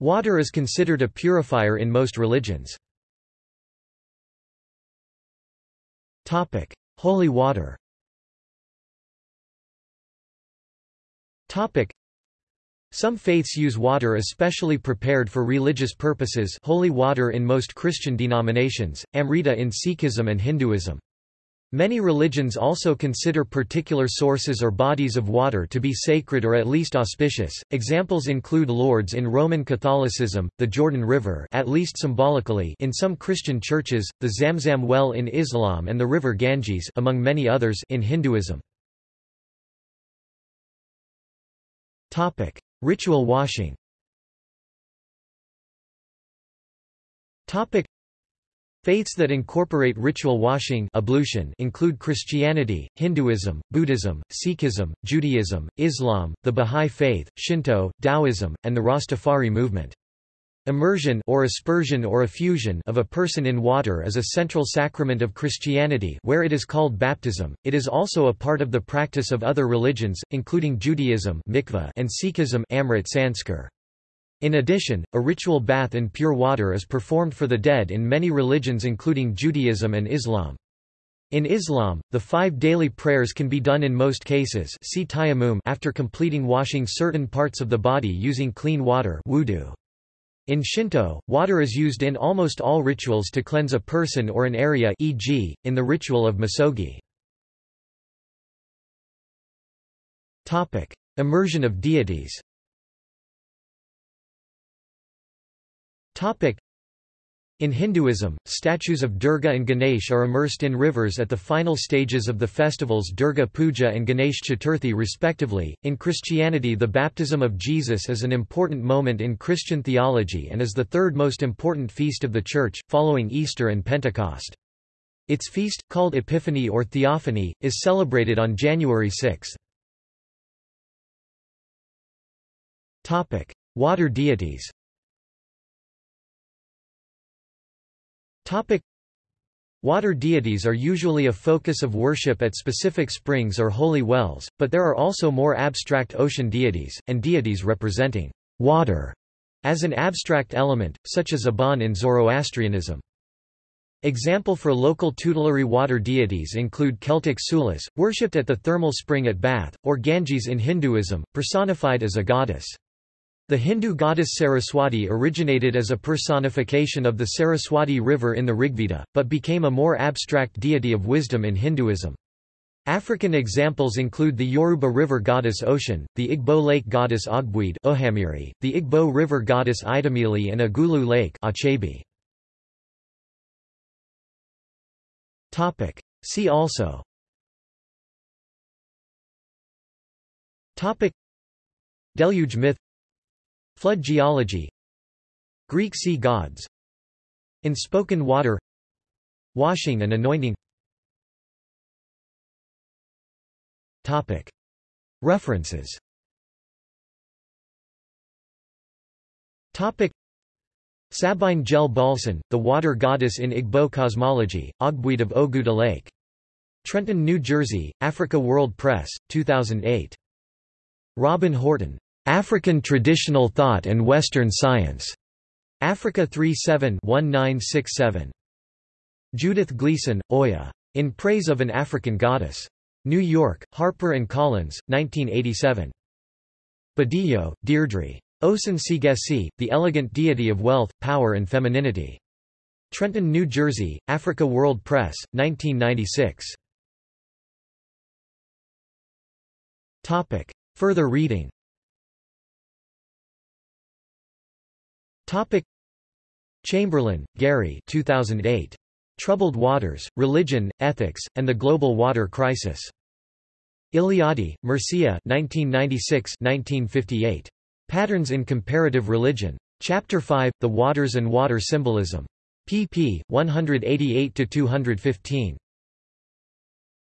Water is considered a purifier in most religions. Holy water Some faiths use water especially prepared for religious purposes holy water in most Christian denominations, Amrita in Sikhism and Hinduism. Many religions also consider particular sources or bodies of water to be sacred or at least auspicious. Examples include Lourdes in Roman Catholicism, the Jordan River at least symbolically in some Christian churches, the Zamzam well in Islam and the river Ganges among many others in Hinduism. Topic: Ritual washing Faiths that incorporate ritual washing ablution include Christianity, Hinduism, Buddhism, Sikhism, Judaism, Islam, the Bahá'í Faith, Shinto, Taoism, and the Rastafari movement. Immersion or aspersion or effusion of a person in water is a central sacrament of Christianity where it is called baptism. It is also a part of the practice of other religions, including Judaism and Sikhism Amrit Sanskar. In addition, a ritual bath in pure water is performed for the dead in many religions including Judaism and Islam. In Islam, the five daily prayers can be done in most cases see after completing washing certain parts of the body using clean water wudu. In Shinto, water is used in almost all rituals to cleanse a person or an area e.g., in the ritual of misogi. Immersion of deities in Hinduism, statues of Durga and Ganesh are immersed in rivers at the final stages of the festivals Durga Puja and Ganesh Chaturthi respectively. In Christianity, the baptism of Jesus is an important moment in Christian theology and is the third most important feast of the Church, following Easter and Pentecost. Its feast, called Epiphany or Theophany, is celebrated on January 6. Water deities Topic Water deities are usually a focus of worship at specific springs or holy wells, but there are also more abstract ocean deities, and deities representing water as an abstract element, such as Aban in Zoroastrianism. Example for local tutelary water deities include Celtic Sulis, worshipped at the thermal spring at Bath, or Ganges in Hinduism, personified as a goddess. The Hindu goddess Saraswati originated as a personification of the Saraswati River in the Rigveda, but became a more abstract deity of wisdom in Hinduism. African examples include the Yoruba river goddess Oshun, the Igbo lake goddess Ogbuide Ohamiri, the Igbo river goddess Idemili and Agulu lake Achabi. See also Deluge myth Flood geology Greek sea gods In spoken water Washing and anointing Topic. References Topic. Sabine Jell-Bahlsen, the water goddess in Igbo cosmology, Ogbuide of Oguta Lake. Trenton, New Jersey, Africa World Press, 2008. Robin Horton. African Traditional Thought and Western Science. Africa 37-1967. Judith Gleason, Oya. In Praise of an African Goddess. New York, Harper & Collins, 1987. Badejo, Deirdre. Osun Seegesi, The Elegant Deity of Wealth, Power and Femininity. Trenton, New Jersey, Africa World Press, 1996. Further reading Topic Chamberlain, Gary 2008. Troubled Waters, Religion, Ethics, and the Global Water Crisis. Eliade, Mircea 1996-1958. Patterns in Comparative Religion. Chapter 5, The Waters and Water Symbolism. pp. 188–215.